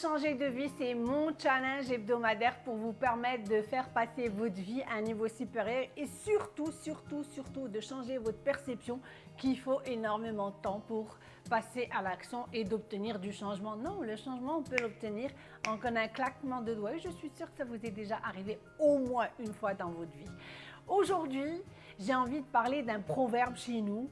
changer de vie, c'est mon challenge hebdomadaire pour vous permettre de faire passer votre vie à un niveau supérieur et surtout, surtout, surtout de changer votre perception qu'il faut énormément de temps pour passer à l'action et d'obtenir du changement. Non, le changement, on peut l'obtenir en un claquement de doigts. Je suis sûre que ça vous est déjà arrivé au moins une fois dans votre vie. Aujourd'hui, j'ai envie de parler d'un proverbe chez nous.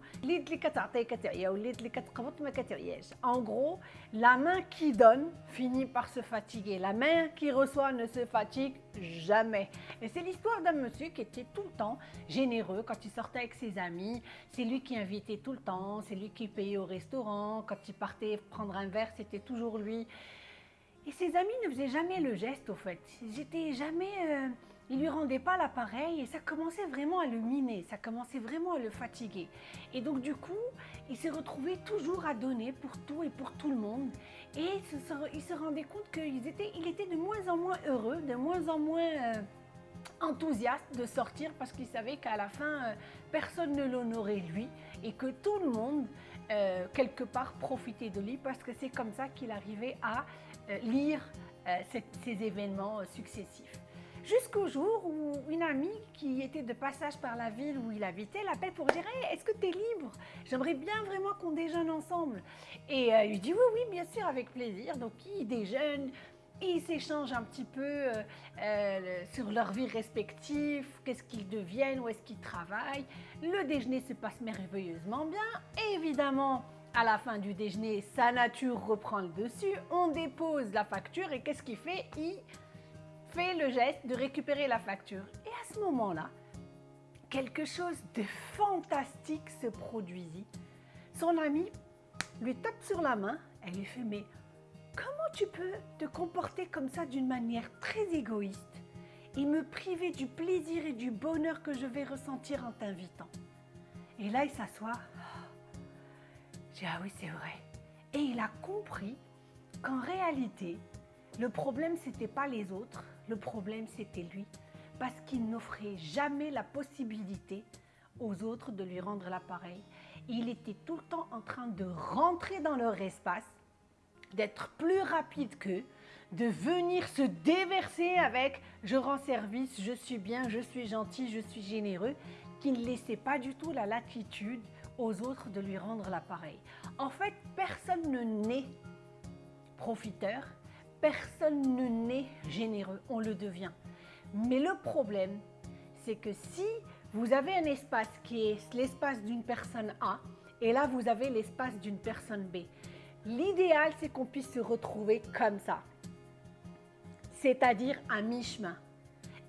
En gros, la main qui donne finit par se fatiguer. La main qui reçoit ne se fatigue jamais. Et c'est l'histoire d'un monsieur qui était tout le temps généreux quand il sortait avec ses amis. C'est lui qui invitait tout le temps, c'est lui qui payait au restaurant. Quand il partait prendre un verre, c'était toujours lui. Et ses amis ne faisaient jamais le geste, au fait. J'étais jamais... Euh, il lui rendait pas l'appareil et ça commençait vraiment à le miner, ça commençait vraiment à le fatiguer. Et donc du coup, il s'est retrouvé toujours à donner pour tout et pour tout le monde. Et il se rendait compte qu'il était, il était de moins en moins heureux, de moins en moins euh, enthousiaste de sortir parce qu'il savait qu'à la fin, euh, personne ne l'honorait lui et que tout le monde, euh, quelque part, profitait de lui parce que c'est comme ça qu'il arrivait à lire ces événements successifs. Jusqu'au jour où une amie qui était de passage par la ville où il habitait l'appelle pour dire Est-ce que tu es libre? J'aimerais bien vraiment qu'on déjeune ensemble. » Et euh, il dit « Oui, oui, bien sûr, avec plaisir. » Donc, ils déjeunent, ils s'échangent un petit peu euh, euh, sur leur vie respective, qu'est-ce qu'ils deviennent, où est-ce qu'ils travaillent. Le déjeuner se passe merveilleusement bien. évidemment, à la fin du déjeuner, sa nature reprend le dessus. On dépose la facture et qu'est-ce qu'il fait? Il fait le geste de récupérer la facture. Et à ce moment-là, quelque chose de fantastique se produisit. Son ami lui tape sur la main, elle lui fait « mais comment tu peux te comporter comme ça d'une manière très égoïste et me priver du plaisir et du bonheur que je vais ressentir en t'invitant ?» Et là, il s'assoit. J'ai ah oui, c'est vrai. Et il a compris qu'en réalité, le problème, c'était pas les autres, le problème, c'était lui, parce qu'il n'offrait jamais la possibilité aux autres de lui rendre l'appareil. Il était tout le temps en train de rentrer dans leur espace, d'être plus rapide qu'eux, de venir se déverser avec « je rends service, je suis bien, je suis gentil, je suis généreux », qui ne laissait pas du tout la latitude aux autres de lui rendre l'appareil. En fait, personne ne naît profiteur, Personne ne naît généreux, on le devient. Mais le problème, c'est que si vous avez un espace qui est l'espace d'une personne A, et là vous avez l'espace d'une personne B, l'idéal c'est qu'on puisse se retrouver comme ça, c'est-à-dire à mi-chemin.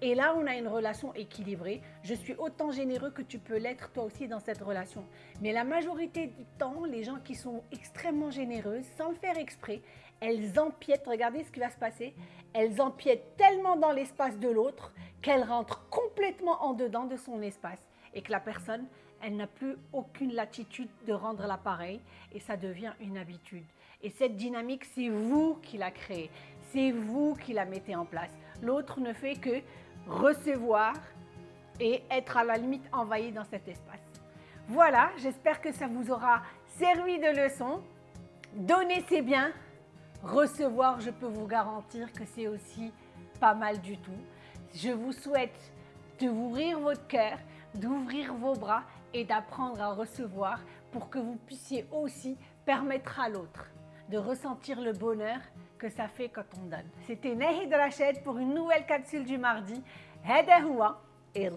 Et là, on a une relation équilibrée. Je suis autant généreux que tu peux l'être toi aussi dans cette relation. Mais la majorité du temps, les gens qui sont extrêmement généreux, sans le faire exprès, elles empiètent, regardez ce qui va se passer, elles empiètent tellement dans l'espace de l'autre qu'elles rentrent complètement en dedans de son espace et que la personne, elle n'a plus aucune latitude de rendre l'appareil et ça devient une habitude. Et cette dynamique, c'est vous qui la créez, c'est vous qui la mettez en place. L'autre ne fait que recevoir et être à la limite envahi dans cet espace. Voilà, j'espère que ça vous aura servi de leçon. Donnez c'est bien, recevoir, je peux vous garantir que c'est aussi pas mal du tout. Je vous souhaite d'ouvrir votre cœur, d'ouvrir vos bras et d'apprendre à recevoir pour que vous puissiez aussi permettre à l'autre de ressentir le bonheur que ça fait quand on donne. C'était Nahid Rachid pour une nouvelle capsule du mardi. Hada et